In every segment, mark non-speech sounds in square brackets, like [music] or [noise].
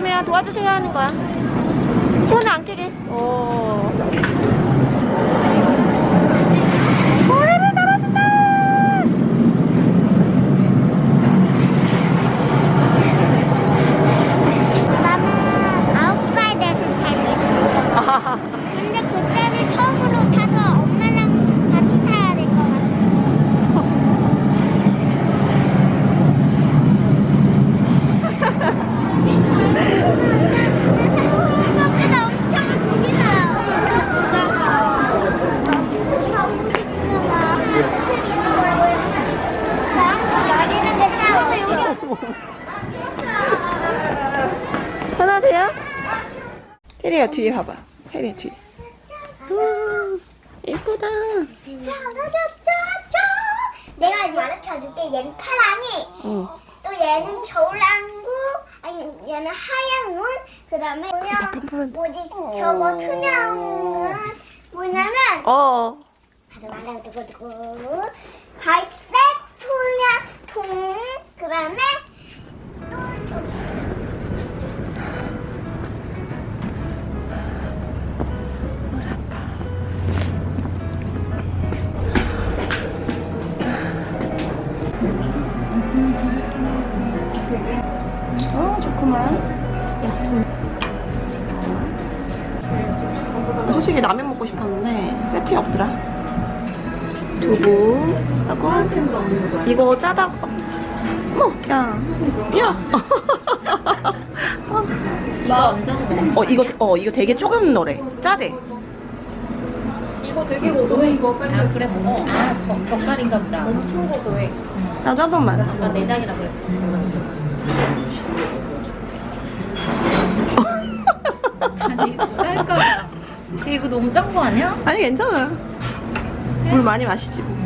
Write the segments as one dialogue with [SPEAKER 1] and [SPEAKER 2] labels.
[SPEAKER 1] 그냥 도와주세요 하는 거야. 손을 안 끼게. 오 고래를 떨어진다
[SPEAKER 2] 나는 아홉 살 돼서 타겠어. 근데 그때는 처음으로 타서 엄마랑 같이 타야 될 것 같아. 생각보다 엄청
[SPEAKER 1] 편하세요? 테리야 뒤에 봐봐. 테리야 뒤에. 음, 이쁘다.
[SPEAKER 2] 짜자자자자. 내가 가르쳐줄게. 얘는 파랑이.
[SPEAKER 1] 어.
[SPEAKER 2] 또 얘는 겨울왕구 아니 얘는 하얀 눈. 그다음에 뭐냐? 뭐지? 저거 투명은 뭐냐면
[SPEAKER 1] 어.
[SPEAKER 2] 바로 말하고 두고두고. 갈색 투명 통. 그다음에
[SPEAKER 1] 어 좋구만. 솔직히 라면 먹고 싶었는데 세트에 없더라. 두부 하고 이거 짜다고 어머 야. 야. [laughs]
[SPEAKER 3] 이거 얹어서 먹는
[SPEAKER 1] 어 이거 어 이거 되게 조금 넣으래. 짜대
[SPEAKER 3] 이거 되게 고소해 이거. 아 그래? 먹어 아 저, 젓갈인가 보다. 엄청 고소해.
[SPEAKER 1] 나도 한 번만.
[SPEAKER 3] 나 내장이라 그랬어. 아니 쌀거야. 이거 너무 짠 거 아니야?
[SPEAKER 1] 아니 괜찮아. 물 많이 마시지. 뭐.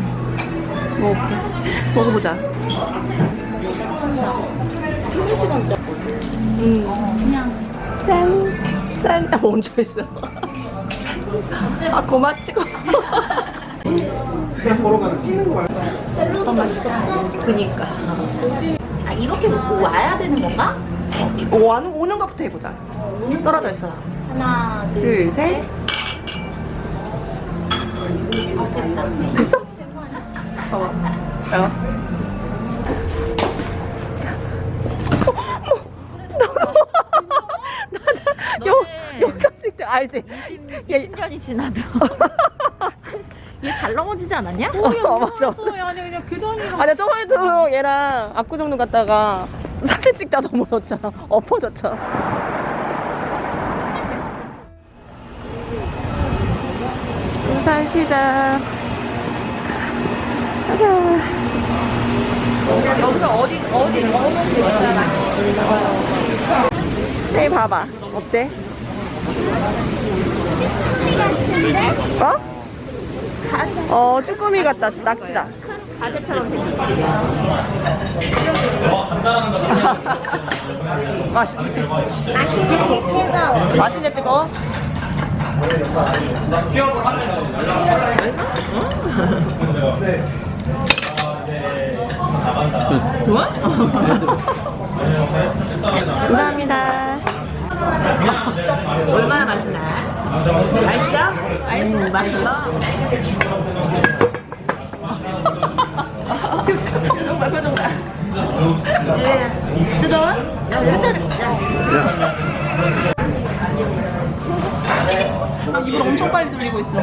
[SPEAKER 1] 먹어볼게 먹어보자.
[SPEAKER 3] 한 시간 짜.
[SPEAKER 1] 음.
[SPEAKER 3] 그냥.
[SPEAKER 1] 짠! 짠! 아, 멈춰있어. 아, 고마 찍어.
[SPEAKER 3] 그니까 아 이렇게 먹고 와야 되는 건가?
[SPEAKER 1] 오는, 오는 것부터 해보자. 떨어져 있어.
[SPEAKER 3] 하나
[SPEAKER 1] 둘,
[SPEAKER 3] 둘
[SPEAKER 1] 셋.
[SPEAKER 3] 아, 됐다
[SPEAKER 1] 됐어? 봐봐. 야. 영상 찍때 알지?
[SPEAKER 3] 20, 년이 지나도. [laughs] 얘 잘 넘어지지 않았냐?
[SPEAKER 1] 어, 맞아.
[SPEAKER 3] 아니 그냥 교단이랑
[SPEAKER 1] 아니 저번에도 얘랑 압구정동 갔다가 사진 찍다 넘어졌잖아. 엎어졌잖아. 부산시장 가자 여기서 어디 어디 어디 있잖아 네 봐봐. 어때? 어? 어 쭈꾸미 같다 낙지다 맛있네
[SPEAKER 2] 맛있는데 뜨거워.
[SPEAKER 1] 맛있네 뜨거워 좋아? [laughs] 감사합니다 [laughs] 얼마나 맛있나? 맛있어? 음, 맛있어? [laughs] 지금 표정 봐 표정 봐 뜨거워? 아, 입을 엄청 빨리 돌리고 있어.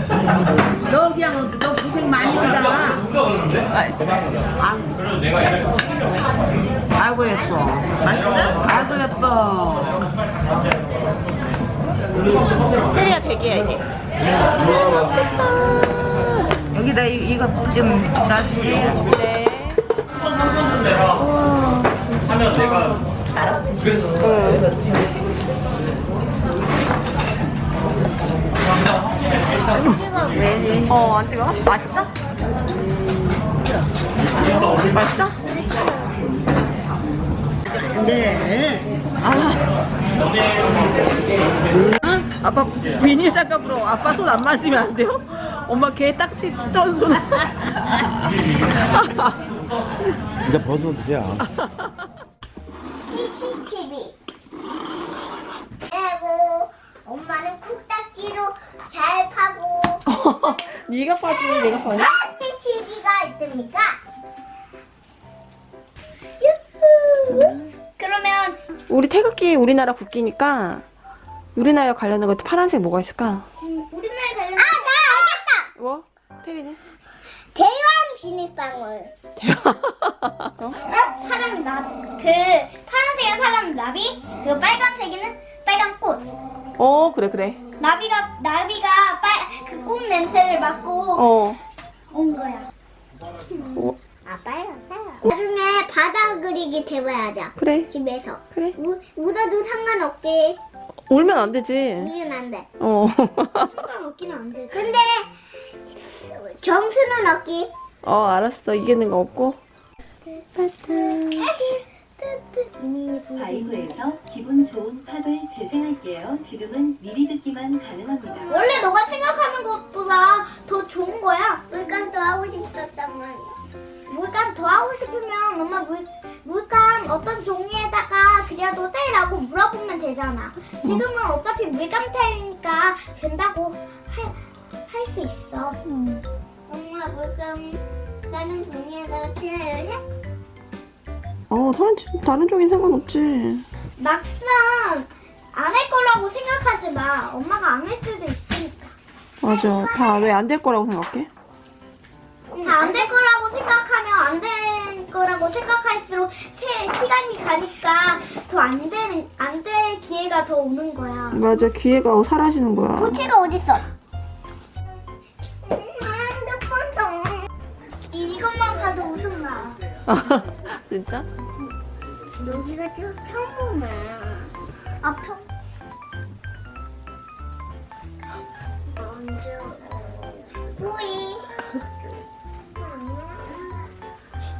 [SPEAKER 4] 너 그냥 너 고생 많이 한다. 아이고 예뻐. 아이고 예뻐.
[SPEAKER 1] 테리야 베개야 이게.
[SPEAKER 4] 여기다 이, 이거 좀 놔주세요.
[SPEAKER 1] 네. 우와, 진짜. 응. 어, 안 뜨거워? 맛있어? 맛있어?
[SPEAKER 4] 네.
[SPEAKER 1] 아 아빠 비닐 장갑으로 아빠 손 안 맞으면 안 돼요? 엄마 개 딱지 뜯던 손
[SPEAKER 5] 이제 벗어도 돼요.
[SPEAKER 2] CCTV. 그리고 엄마는 쿡딱지로 잘 파고. [laughs]
[SPEAKER 1] 네가 파지, 내가 파지.
[SPEAKER 6] CCTV가 있습니까?
[SPEAKER 1] 우리 태극기 우리나라 국기니까 우리나라 관련된 것도 파란색 뭐가 있을까?
[SPEAKER 6] 음, 우리나라 관련 아 나 알겠다.
[SPEAKER 1] 뭐? 테리는?
[SPEAKER 6] 대왕 비닐방울. 어? 파란 나비. 그 파란색은 파란 나비. 그 빨간색에는 빨간 꽃.
[SPEAKER 1] 어 그래 그래.
[SPEAKER 6] 나비가 나비가 빨그꽃 냄새를 맡고
[SPEAKER 1] 어.
[SPEAKER 6] 온 거야.
[SPEAKER 1] 어
[SPEAKER 6] 아 빨간. 나중에 바다 그리기 대봐야자.
[SPEAKER 1] 그래
[SPEAKER 6] 집에서.
[SPEAKER 1] 그래.
[SPEAKER 6] 우, 울어도 상관없게
[SPEAKER 1] 울면 안 되지.
[SPEAKER 6] 울면 안 돼.
[SPEAKER 1] 어.
[SPEAKER 6] 상관없기는 안 돼. 근데 점수는 없기.
[SPEAKER 1] 어 알았어 이기는 거 없고.
[SPEAKER 5] 바이브에서 기분 좋은 팝을 재생할게요. 지금은 미리 듣기만 가능합니다.
[SPEAKER 6] 원래 너가 생각하는 것보다 더 좋은 거야. 물감 더 하고 싶었단 말이야. 물감 더 하고 싶으면 엄마 물, 물감 어떤 종이에다가 그려도 돼라고 물어보면 되잖아. 지금은 어차피 물감 타임이니까 된다고 할 수 있어. 엄마 물감 다른 종이에다가 칠해야 해?
[SPEAKER 1] 어 다른 다른 종이 상관없지.
[SPEAKER 6] 막상 안 할 거라고 생각하지 마. 엄마가 안 할 수도 있으니까.
[SPEAKER 1] 맞아. 다 왜 안 될 거라고 생각해?
[SPEAKER 6] 다 안 될 거라고 생각하면 안 될 거라고 생각할수록 세 시간이 가니까 더 안 되는 안 될 기회가 더 오는 거야.
[SPEAKER 1] 맞아 기회가 사라지는 거야.
[SPEAKER 6] 고치가 어디 있어? 핸드폰도 이것만 봐도 웃음 나. [laughs]
[SPEAKER 1] 진짜?
[SPEAKER 6] 여기가 좀 평범해. 아 평. 먼저